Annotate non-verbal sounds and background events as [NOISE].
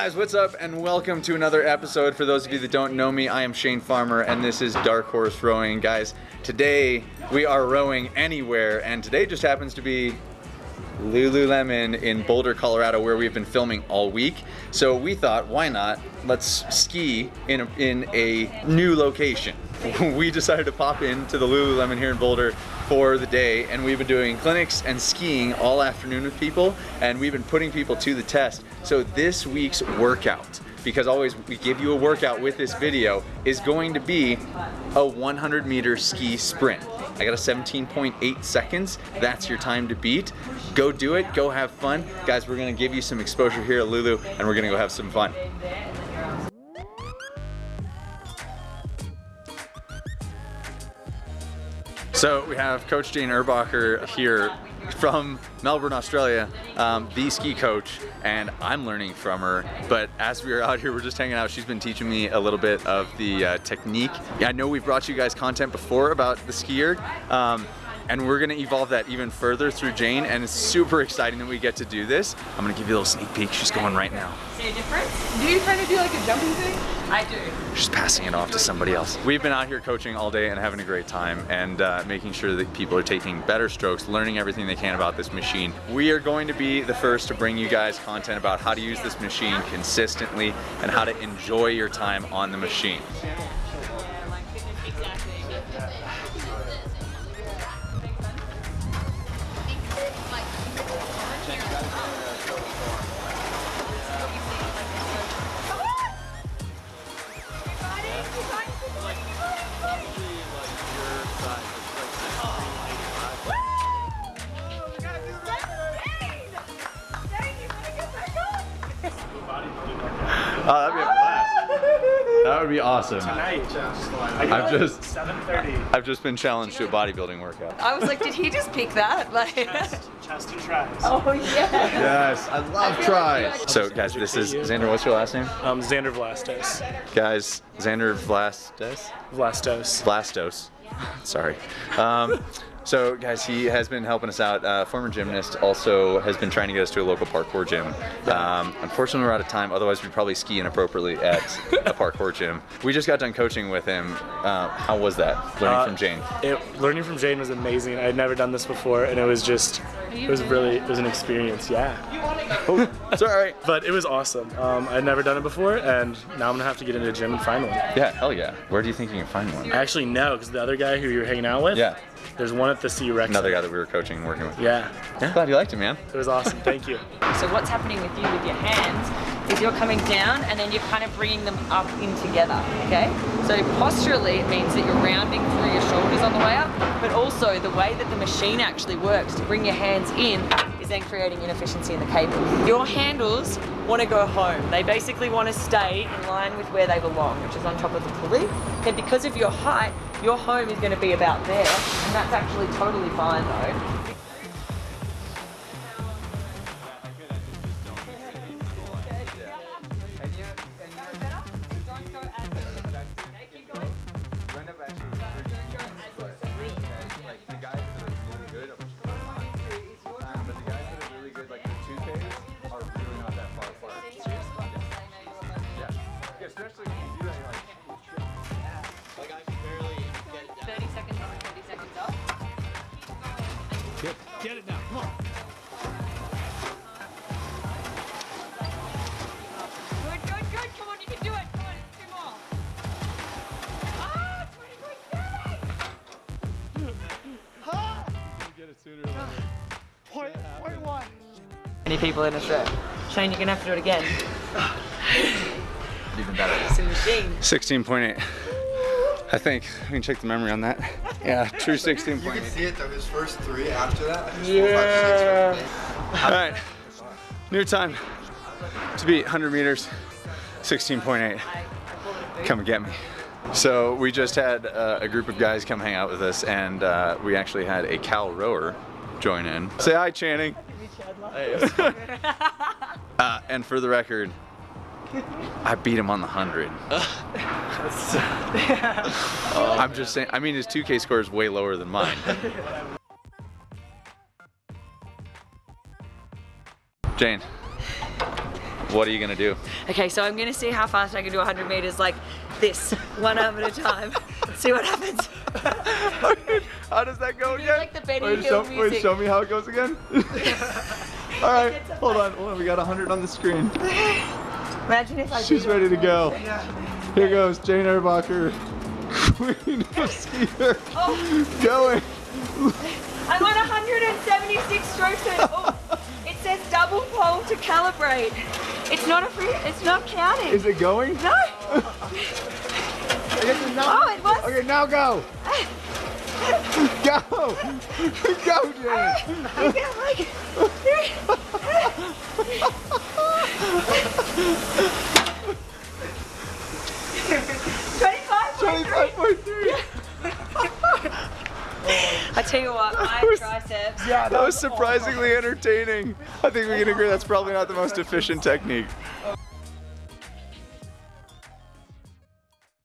Guys, what's up and welcome to another episode. For those of you that don't know me, I am Shane Farmer and this is Dark Horse Rowing. Guys, today we are rowing anywhere and today just happens to be Lululemon in Boulder, Colorado, where we've been filming all week. So we thought, why not? Let's ski in a, in a new location. [LAUGHS] we decided to pop into the Lululemon here in Boulder for the day, and we've been doing clinics and skiing all afternoon with people, and we've been putting people to the test. So this week's workout because always we give you a workout with this video, is going to be a 100 meter ski sprint. I got a 17.8 seconds. That's your time to beat. Go do it, go have fun. Guys, we're gonna give you some exposure here at Lulu and we're gonna go have some fun. So we have Coach Jane Erbacher here from Melbourne, Australia, um, the ski coach, and I'm learning from her. But as we are out here, we're just hanging out. She's been teaching me a little bit of the uh, technique. I know we've brought you guys content before about the SkiErg. Um, and we're gonna evolve that even further through Jane and it's super exciting that we get to do this. I'm gonna give you a little sneak peek. She's going right now. See a difference? Do you kind of do like a jumping thing? I do. She's passing it off to somebody else. We've been out here coaching all day and having a great time and uh, making sure that people are taking better strokes, learning everything they can about this machine. We are going to be the first to bring you guys content about how to use this machine consistently and how to enjoy your time on the machine. Oh, That would be awesome. Tonight, I've just 7:30. I've just been challenged to a bodybuilding workout. I was like, did he just pick that? [LAUGHS] Like, Chest, chest and tries. oh yeah. Yes, I love feel try. like So guys, this is Xander. What's your last name? Um, Xander Vlastos. Guys, Xander Vlastos. Vlastos. Vlastos. [LAUGHS] Sorry. Um, so guys, he has been helping us out. Uh, former gymnast, also has been trying to get us to a local parkour gym. Um, unfortunately, we're out of time. Otherwise, we'd probably ski inappropriately at a [LAUGHS] parkour gym. We just got done coaching with him. Uh, how was that? Learning Uh, from Jane. It, learning from Jane was amazing. I had never done this before, and it was just, it was really, it was an experience. Yeah. Oh, it's all right. [LAUGHS] But it was awesome. Um, I'd never done it before, and now I'm gonna have to get into a gym and find one. Yeah, hell yeah. Where do you think you can find one? Actually no, because the other guy who you were hanging out with, Yeah, there's one at the C Rex. another guy that we were coaching and working with. Yeah. Yeah, glad you liked it, man. It was awesome. Thank you. [LAUGHS] So what's happening with you with your hands is you're coming down and then you're kind of bringing them up in together, okay? So posturally, it means that you're rounding through your shoulders on the way up, but also the way that the machine actually works to bring your hands in is then creating inefficiency in the cable. Your handles want to go home. They basically want to stay in line with where they belong, which is on top of the pulley. And because of your height, your home is going to be about there, and that's actually totally fine though. Especially when you do that, you're like, 30 seconds on, 30 seconds off. Get it now. Come on. Good, good, good. Come on, you can do it. Come on, two more. Ah, 20, [SIGHS] Point, point one. Many people in Australia. Shane, you're gonna have to do it again. [SIGHS] even better. It's a machine. 16.8. I think we can check the memory on that. Yeah, true You can see it though, his first three after that. his Yeah. Four, five, six, All right, new time to beat 100 meters, 16.8. Come and get me. So we just had uh, a group of guys come hang out with us, and uh, we actually had a Cal rower join in. Say hi, Channing. [LAUGHS] uh, and for the record, I beat him on the 100. [LAUGHS] Uh, [LAUGHS] I'm just saying, I mean, his 2K score is way lower than mine. [LAUGHS] Jane, What are you gonna do? Okay, so I'm gonna see how fast I can do 100 meters like this, one arm at a time. [LAUGHS] see what happens. how does that go do again? like the Benny wait, Hill show, wait, show me how it goes again. All right, hold on, hold on. We got 100 on the screen. Imagine if I She's ready to go. Here goes Jane Erbacher, [LAUGHS] queen of [LAUGHS] SkiErg, Oh, going. I'm on 176 strokes and oh, it says double pole to calibrate. It's not a free, it's not counting. Is it going? no. [LAUGHS] Oh, it was. Okay, now go. Go. Go, Jane. I feel like. I tell you what, my was- triceps. That was surprisingly entertaining. I think we can agree that's probably not the most efficient technique.